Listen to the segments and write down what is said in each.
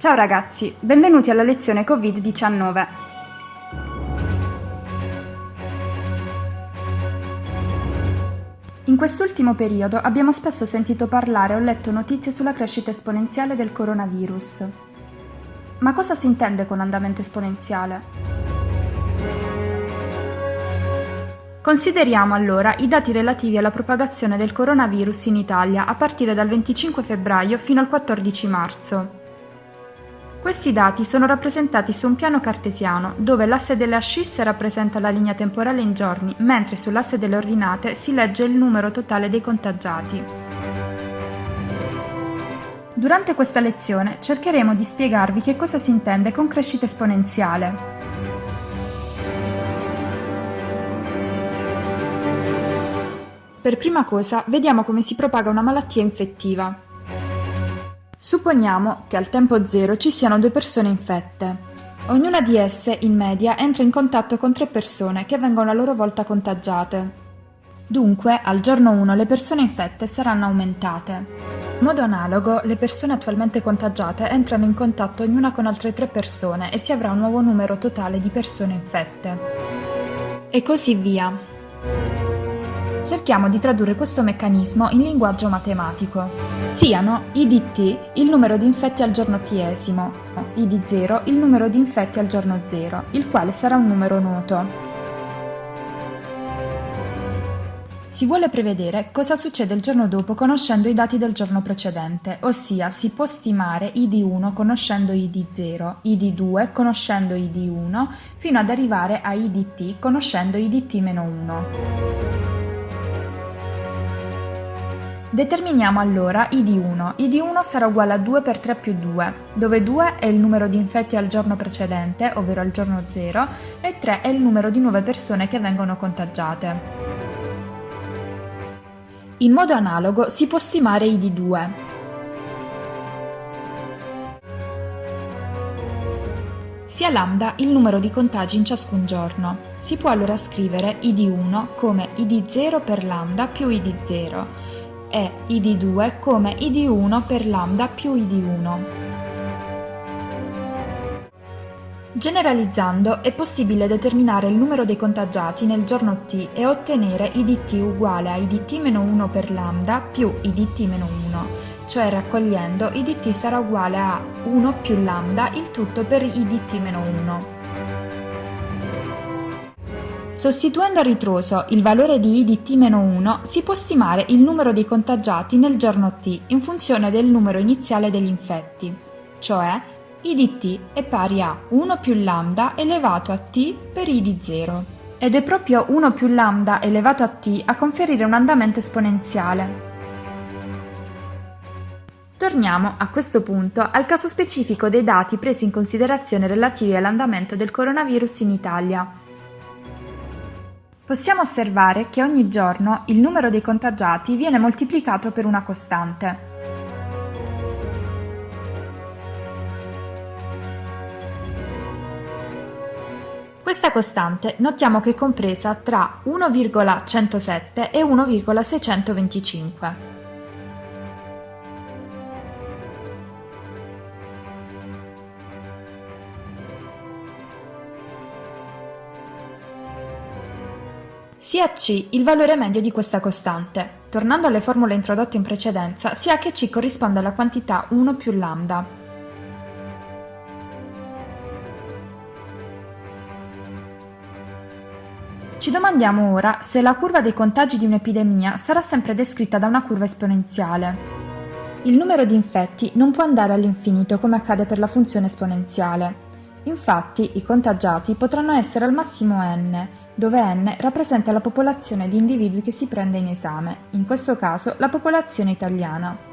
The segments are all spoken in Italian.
Ciao ragazzi, benvenuti alla lezione Covid-19. In quest'ultimo periodo abbiamo spesso sentito parlare o letto notizie sulla crescita esponenziale del coronavirus. Ma cosa si intende con andamento esponenziale? Consideriamo allora i dati relativi alla propagazione del coronavirus in Italia a partire dal 25 febbraio fino al 14 marzo. Questi dati sono rappresentati su un piano cartesiano, dove l'asse delle ascisse rappresenta la linea temporale in giorni, mentre sull'asse delle ordinate si legge il numero totale dei contagiati. Durante questa lezione cercheremo di spiegarvi che cosa si intende con crescita esponenziale. Per prima cosa vediamo come si propaga una malattia infettiva. Supponiamo che al tempo zero ci siano due persone infette. Ognuna di esse, in media, entra in contatto con tre persone che vengono a loro volta contagiate. Dunque, al giorno 1 le persone infette saranno aumentate. In modo analogo, le persone attualmente contagiate entrano in contatto ognuna con altre tre persone e si avrà un nuovo numero totale di persone infette. E così via. Cerchiamo di tradurre questo meccanismo in linguaggio matematico. Siano i di t il numero di infetti al giorno t-esimo, i di 0 il numero di infetti al giorno 0, il quale sarà un numero noto. Si vuole prevedere cosa succede il giorno dopo conoscendo i dati del giorno precedente, ossia si può stimare i di 1 conoscendo i di 0, i di 2 conoscendo i di 1, fino ad arrivare a i di t conoscendo i di t-1. Determiniamo allora i di 1. I di 1 sarà uguale a 2 per 3 più 2, dove 2 è il numero di infetti al giorno precedente, ovvero al giorno 0, e 3 è il numero di nuove persone che vengono contagiate. In modo analogo si può stimare i di 2. Sia lambda il numero di contagi in ciascun giorno. Si può allora scrivere i di 1 come i di 0 per lambda più i di 0 è i di 2 come i di 1 per lambda più i di 1. Generalizzando è possibile determinare il numero dei contagiati nel giorno t e ottenere i di t uguale a i di t-1 per lambda più i di t-1, cioè raccogliendo i di t sarà uguale a 1 più lambda il tutto per i di t-1. Sostituendo a ritroso il valore di i di t-1 si può stimare il numero dei contagiati nel giorno t in funzione del numero iniziale degli infetti, cioè i di t è pari a 1 più lambda elevato a t per i di 0. Ed è proprio 1 più lambda elevato a t a conferire un andamento esponenziale. Torniamo, a questo punto, al caso specifico dei dati presi in considerazione relativi all'andamento del coronavirus in Italia possiamo osservare che ogni giorno il numero dei contagiati viene moltiplicato per una costante. Questa costante notiamo che è compresa tra 1,107 e 1,625. Sia c il valore medio di questa costante. Tornando alle formule introdotte in precedenza, si ha che c corrisponde alla quantità 1 più lambda. Ci domandiamo ora se la curva dei contagi di un'epidemia sarà sempre descritta da una curva esponenziale. Il numero di infetti non può andare all'infinito come accade per la funzione esponenziale. Infatti, i contagiati potranno essere al massimo n, dove n rappresenta la popolazione di individui che si prende in esame, in questo caso la popolazione italiana.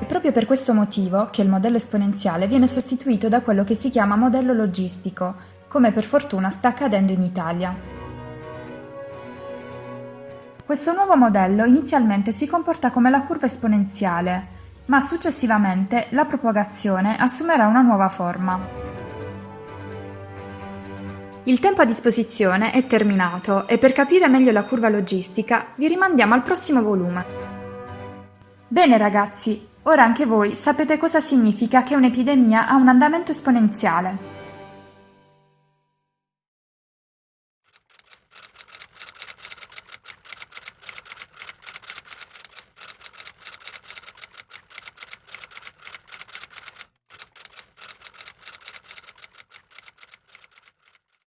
È proprio per questo motivo che il modello esponenziale viene sostituito da quello che si chiama modello logistico, come per fortuna sta accadendo in Italia. Questo nuovo modello inizialmente si comporta come la curva esponenziale, ma successivamente la propagazione assumerà una nuova forma. Il tempo a disposizione è terminato e per capire meglio la curva logistica vi rimandiamo al prossimo volume. Bene ragazzi, Ora anche voi sapete cosa significa che un'epidemia ha un andamento esponenziale.